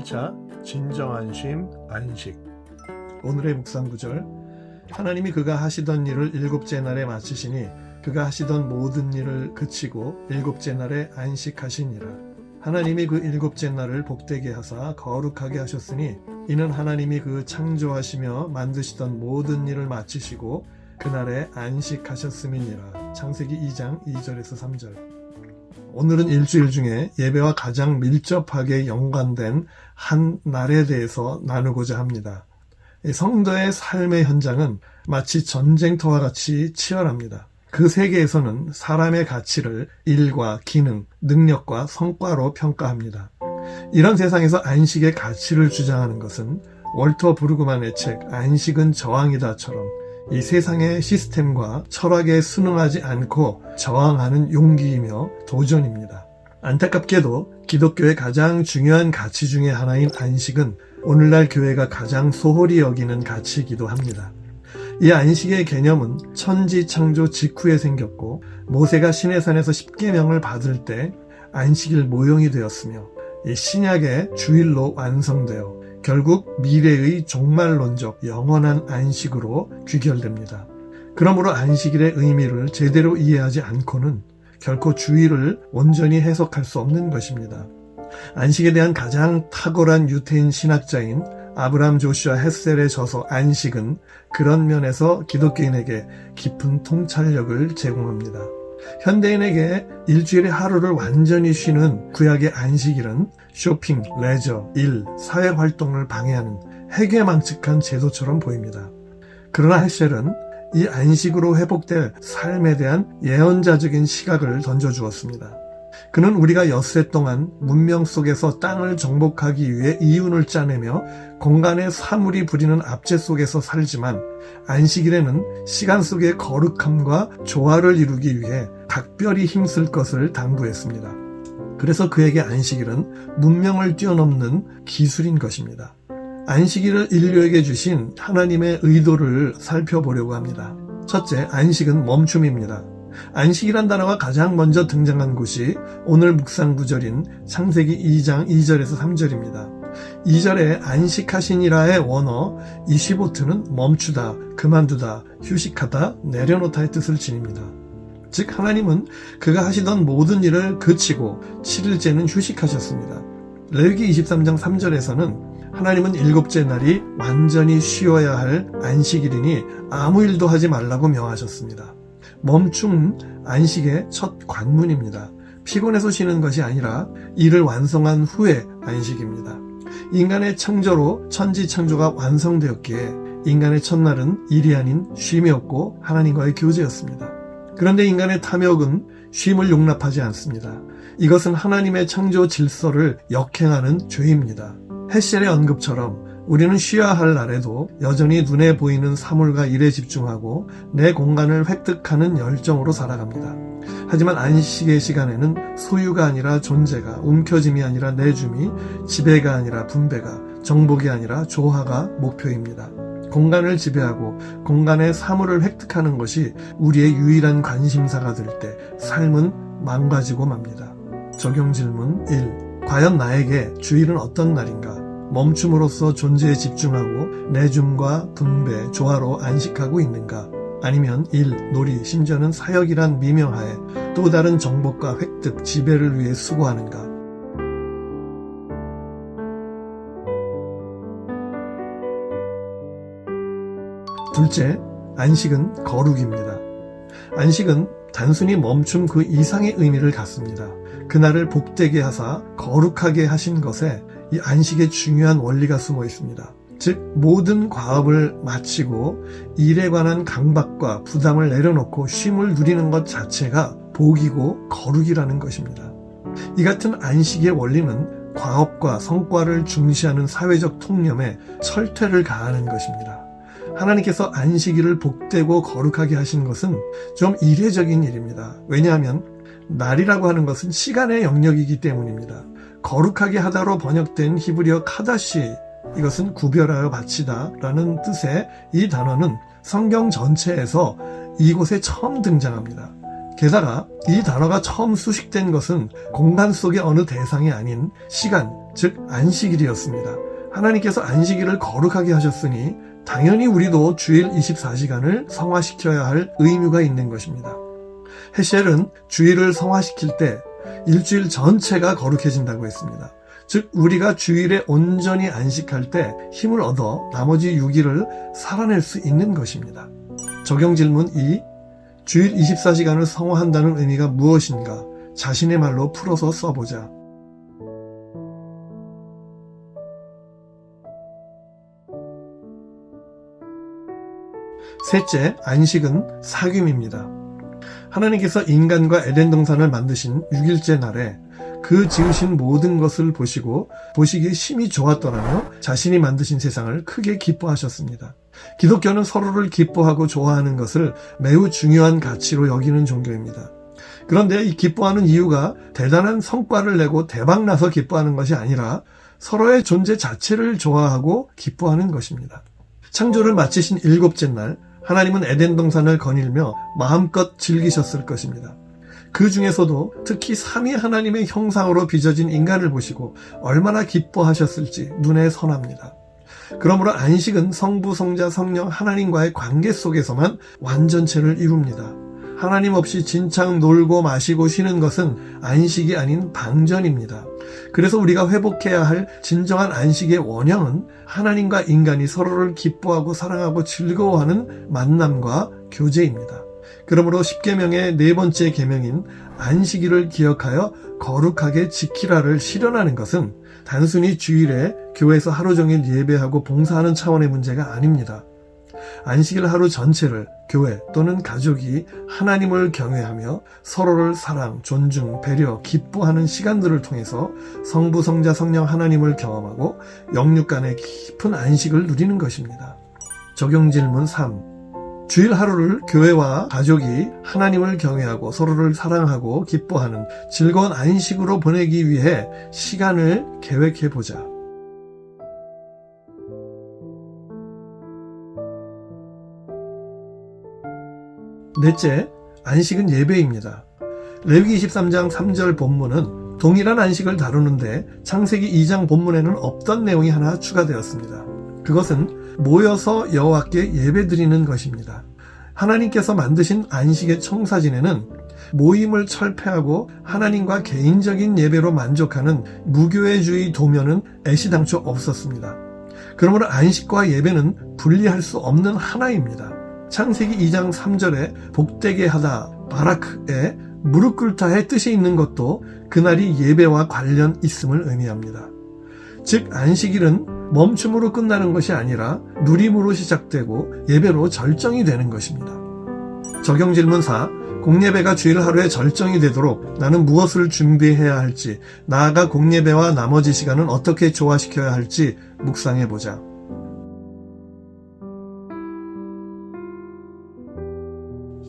1차 진정한 쉼 안식. 오늘의 묵상 구절. 하나님이 그가 하시던 일을 일곱째 날에 마치시니 그가 하시던 모든 일을 그치고 일곱째 날에 안식하시니라. 하나님이 그 일곱째 날을 복되게 하사 거룩하게 하셨으니 이는 하나님이 그 창조하시며 만드시던 모든 일을 마치시고 그날에 안식하셨음이니라. 창세기 2장 2절에서 3절 오늘은 일주일 중에 예배와 가장 밀접하게 연관된 한 날에 대해서 나누고자 합니다. 성도의 삶의 현장은 마치 전쟁터와 같이 치열합니다. 그 세계에서는 사람의 가치를 일과 기능, 능력과 성과로 평가합니다. 이런 세상에서 안식의 가치를 주장하는 것은 월터 브루그만의 책 안식은 저항이다처럼 이 세상의 시스템과 철학에 순응하지 않고 저항하는 용기이며 도전입니다. 안타깝게도 기독교의 가장 중요한 가치 중의 하나인 안식은 오늘날 교회가 가장 소홀히 여기는 가치이기도 합니다. 이 안식의 개념은 천지 창조 직후에 생겼고 모세가 시내산에서 십계명을 받을 때 안식일 모형이 되었으며 이 신약의 주일로 완성되어 결국 미래의 종말론적 영원한 안식으로 귀결됩니다. 그러므로 안식일의 의미를 제대로 이해하지 않고는 결코 주의를 온전히 해석할 수 없는 것입니다. 안식에 대한 가장 탁월한 유태인 신학자인 아브람 조슈아 헤셀의 저서 안식은 그런 면에서 기독교인에게 깊은 통찰력을 제공합니다. 현대인에게 일주일의 하루를 완전히 쉬는 구약의 안식일은 쇼핑, 레저, 일, 사회활동을 방해하는 해괴망측한 제도처럼 보입니다. 그러나 헤셀은 이 안식으로 회복될 삶에 대한 예언자적인 시각을 던져주었습니다. 그는 우리가 엿새 동안 문명 속에서 땅을 정복하기 위해 이윤을 짜내며 공간의 사물이 부리는 압제 속에서 살지만 안식일에는 시간 속의 거룩함과 조화를 이루기 위해 각별히 힘쓸 것을 당부했습니다. 그래서 그에게 안식일은 문명을 뛰어넘는 기술인 것입니다. 안식일을 인류에게 주신 하나님의 의도를 살펴보려고 합니다. 첫째, 안식은 멈춤입니다. 안식이란 단어가 가장 먼저 등장한 곳이 오늘 묵상 구절인 창세기 2장 2절에서 3절입니다. 2절에 안식하시니라의 원어 25트는 멈추다, 그만두다, 휴식하다, 내려놓다의 뜻을 지닙니다. 즉 하나님은 그가 하시던 모든 일을 그치고 7일째는 휴식하셨습니다. 레위기 23장 3절에서는 하나님은 일곱째 날이 완전히 쉬어야 할 안식일이니 아무 일도 하지 말라고 명하셨습니다. 멈춤 안식의 첫 관문입니다. 피곤해서 쉬는 것이 아니라 일을 완성한 후에 안식입니다. 인간의 창조로 천지 창조가 완성되었기에 인간의 첫날은 일이 아닌 쉼이었고 하나님과의 교제였습니다. 그런데 인간의 탐욕은 쉼을 용납하지 않습니다. 이것은 하나님의 창조 질서를 역행하는 죄입니다. 헤셀의 언급처럼 우리는 쉬어야 할 날에도 여전히 눈에 보이는 사물과 일에 집중하고 내 공간을 획득하는 열정으로 살아갑니다. 하지만 안식의 시간에는 소유가 아니라 존재가, 움켜짐이 아니라 내줌이, 지배가 아니라 분배가, 정복이 아니라 조화가 목표입니다. 공간을 지배하고 공간의 사물을 획득하는 것이 우리의 유일한 관심사가 될 때 삶은 망가지고 맙니다. 적용 질문 1. 과연 나에게 주일은 어떤 날인가? 멈춤으로써 존재에 집중하고 내줌과 분배, 조화로 안식하고 있는가? 아니면 일, 놀이, 심지어는 사역이란 미명하에 또 다른 정복과 획득, 지배를 위해 수고하는가? 둘째, 안식은 거룩입니다. 안식은 단순히 멈춤 그 이상의 의미를 갖습니다. 그날을 복되게 하사 거룩하게 하신 것에 이 안식의 중요한 원리가 숨어 있습니다. 즉 모든 과업을 마치고 일에 관한 강박과 부담을 내려놓고 쉼을 누리는 것 자체가 복이고 거룩이라는 것입니다. 이 같은 안식의 원리는 과업과 성과를 중시하는 사회적 통념에 철퇴를 가하는 것입니다. 하나님께서 안식일을 복되고 거룩하게 하신 것은 좀 이례적인 일입니다. 왜냐하면 날이라고 하는 것은 시간의 영역이기 때문입니다. 거룩하게 하다로 번역된 히브리어 카다시 이것은 구별하여 바치다 라는 뜻의 이 단어는 성경 전체에서 이곳에 처음 등장합니다. 게다가 이 단어가 처음 수식된 것은 공간 속의 어느 대상이 아닌 시간, 즉 안식일이었습니다. 하나님께서 안식일을 거룩하게 하셨으니 당연히 우리도 주일 24시간을 성화시켜야 할 의무가 있는 것입니다. 헤셸은 주일을 성화시킬 때 일주일 전체가 거룩해진다고 했습니다. 즉 우리가 주일에 온전히 안식할 때 힘을 얻어 나머지 6일을 살아낼 수 있는 것입니다. 적용 질문 2. 주일 24시간을 성화한다는 의미가 무엇인가? 자신의 말로 풀어서 써보자. 셋째, 안식은 사귐입니다. 하나님께서 인간과 에덴 동산을 만드신 6일째 날에 그 지으신 모든 것을 보시고 보시기에 심히 좋았더라며 자신이 만드신 세상을 크게 기뻐하셨습니다. 기독교는 서로를 기뻐하고 좋아하는 것을 매우 중요한 가치로 여기는 종교입니다. 그런데 이 기뻐하는 이유가 대단한 성과를 내고 대박나서 기뻐하는 것이 아니라 서로의 존재 자체를 좋아하고 기뻐하는 것입니다. 창조를 마치신 일곱째 날 하나님은 에덴 동산을 거닐며 마음껏 즐기셨을 것입니다. 그 중에서도 특히 삼위 하나님의 형상으로 빚어진 인간을 보시고 얼마나 기뻐하셨을지 눈에 선합니다. 그러므로 안식은 성부, 성자, 성령 하나님과의 관계 속에서만 완전체를 이룹니다. 하나님 없이 진창 놀고 마시고 쉬는 것은 안식이 아닌 방전입니다. 그래서 우리가 회복해야 할 진정한 안식의 원형은 하나님과 인간이 서로를 기뻐하고 사랑하고 즐거워하는 만남과 교제입니다. 그러므로 10계명의 네 번째 계명인 안식일을 기억하여 거룩하게 지키라를 실현하는 것은 단순히 주일에 교회에서 하루 종일 예배하고 봉사하는 차원의 문제가 아닙니다. 안식일 하루 전체를 교회 또는 가족이 하나님을 경외하며 서로를 사랑, 존중, 배려, 기뻐하는 시간들을 통해서 성부, 성자, 성령 하나님을 경험하고 영육 간의 깊은 안식을 누리는 것입니다. 적용 질문 3. 주일 하루를 교회와 가족이 하나님을 경외하고 서로를 사랑하고 기뻐하는 즐거운 안식으로 보내기 위해 시간을 계획해 보자. 넷째, 안식은 예배입니다. 레위기 23장 3절 본문은 동일한 안식을 다루는데 창세기 2장 본문에는 없던 내용이 하나 추가되었습니다. 그것은 모여서 여호와께 예배드리는 것입니다. 하나님께서 만드신 안식의 청사진에는 모임을 철폐하고 하나님과 개인적인 예배로 만족하는 무교회주의 도면은 애시당초 없었습니다. 그러므로 안식과 예배는 분리할 수 없는 하나입니다. 창세기 2장 3절에 복되게 하다 바라크에 무릎 꿇다의 뜻이 있는 것도 그날이 예배와 관련 있음을 의미합니다. 즉 안식일은 멈춤으로 끝나는 것이 아니라 누림으로 시작되고 예배로 절정이 되는 것입니다. 적용 질문 4. 공예배가 주일 하루에 절정이 되도록 나는 무엇을 준비해야 할지, 나아가 공예배와 나머지 시간은 어떻게 조화시켜야 할지 묵상해 보자.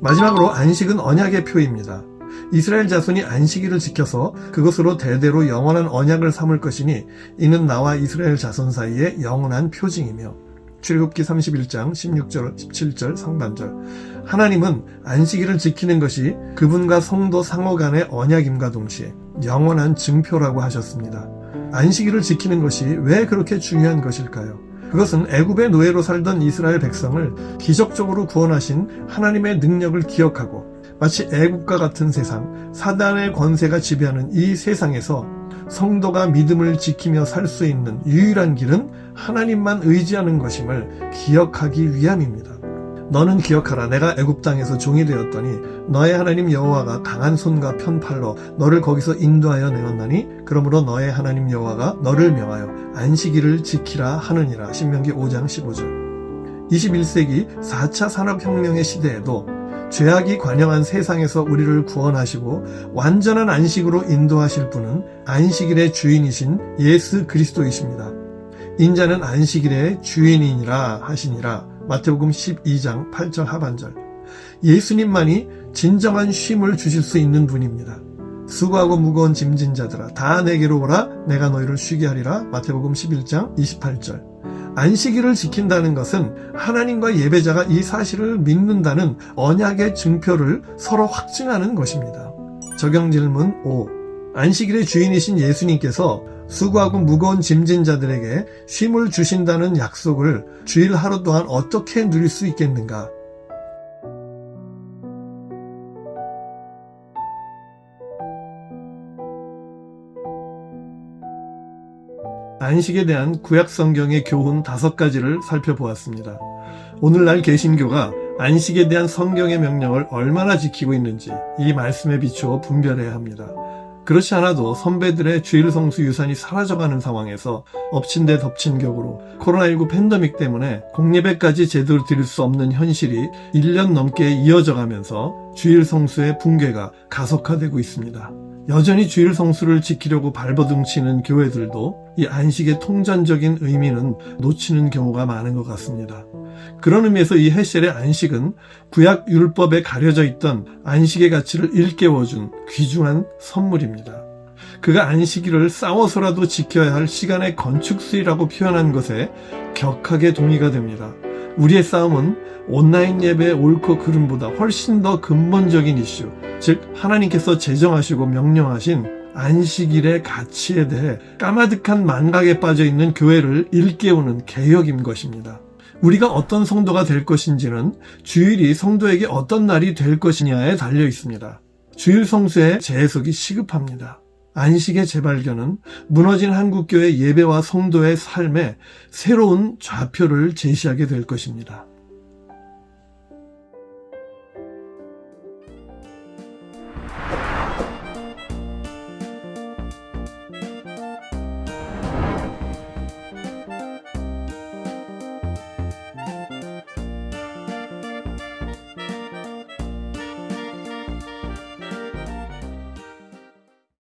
마지막으로 안식은 언약의 표입니다. 이스라엘 자손이 안식일을 지켜서 그것으로 대대로 영원한 언약을 삼을 것이니 이는 나와 이스라엘 자손 사이의 영원한 표징이며 출애굽기 31장 16절 17절 상반절 하나님은 안식일을 지키는 것이 그분과 성도 상호 간의 언약임과 동시에 영원한 증표라고 하셨습니다. 안식일을 지키는 것이 왜 그렇게 중요한 것일까요? 그것은 애굽의 노예로 살던 이스라엘 백성을 기적적으로 구원하신 하나님의 능력을 기억하고 마치 애국과 같은 세상, 사단의 권세가 지배하는 이 세상에서 성도가 믿음을 지키며 살 수 있는 유일한 길은 하나님만 의지하는 것임을 기억하기 위함입니다. 너는 기억하라. 내가 애굽 땅에서 종이 되었더니 너의 하나님 여호와가 강한 손과 편팔로 너를 거기서 인도하여 내었나니 그러므로 너의 하나님 여호와가 너를 명하여 안식일을 지키라 하느니라. 신명기 5장 15절. 21세기 4차 산업혁명의 시대에도 죄악이 관영한 세상에서 우리를 구원하시고 완전한 안식으로 인도하실 분은 안식일의 주인이신 예수 그리스도이십니다. 인자는 안식일의 주인이니라 하시니라 마태복음 12장 8절 하반절. 예수님만이 진정한 쉼을 주실 수 있는 분입니다. 수고하고 무거운 짐진 자들아 다 내게로 오라 내가 너희를 쉬게 하리라 마태복음 11장 28절. 안식일을 지킨다는 것은 하나님과 예배자가 이 사실을 믿는다는 언약의 증표를 서로 확증하는 것입니다. 적용 질문 5. 안식일의 주인이신 예수님께서 수고하고 무거운 짐진 자들에게 쉼을 주신다는 약속을 주일 하루 동안 어떻게 누릴 수 있겠는가? 안식에 대한 구약 성경의 교훈 다섯 가지를 살펴보았습니다. 오늘날 개신교가 안식에 대한 성경의 명령을 얼마나 지키고 있는지 이 말씀에 비추어 분별해야 합니다. 그렇지 않아도 선배들의 주일 성수 유산이 사라져가는 상황에서 엎친 데 덮친 격으로 코로나19 팬데믹 때문에 공예배까지 제대로 드릴 수 없는 현실이 1년 넘게 이어져 가면서 주일 성수의 붕괴가 가속화되고 있습니다. 여전히 주일 성수를 지키려고 발버둥치는 교회들도 이 안식의 통전적인 의미는 놓치는 경우가 많은 것 같습니다. 그런 의미에서 이 헤셀의 안식은 구약 율법에 가려져 있던 안식의 가치를 일깨워준 귀중한 선물입니다. 그가 안식일을 싸워서라도 지켜야 할 시간의 건축수이라고 표현한 것에 격하게 동의가 됩니다. 우리의 싸움은 온라인 예배의 옳고 그름보다 훨씬 더 근본적인 이슈, 즉 하나님께서 제정하시고 명령하신 안식일의 가치에 대해 까마득한 만각에 빠져 있는 교회를 일깨우는 개혁인 것입니다. 우리가 어떤 성도가 될 것인지는 주일이 성도에게 어떤 날이 될 것이냐에 달려 있습니다. 주일 성수의 재해석이 시급합니다. 안식의 재발견은 무너진 한국교회 예배와 성도의 삶에 새로운 좌표를 제시하게 될 것입니다.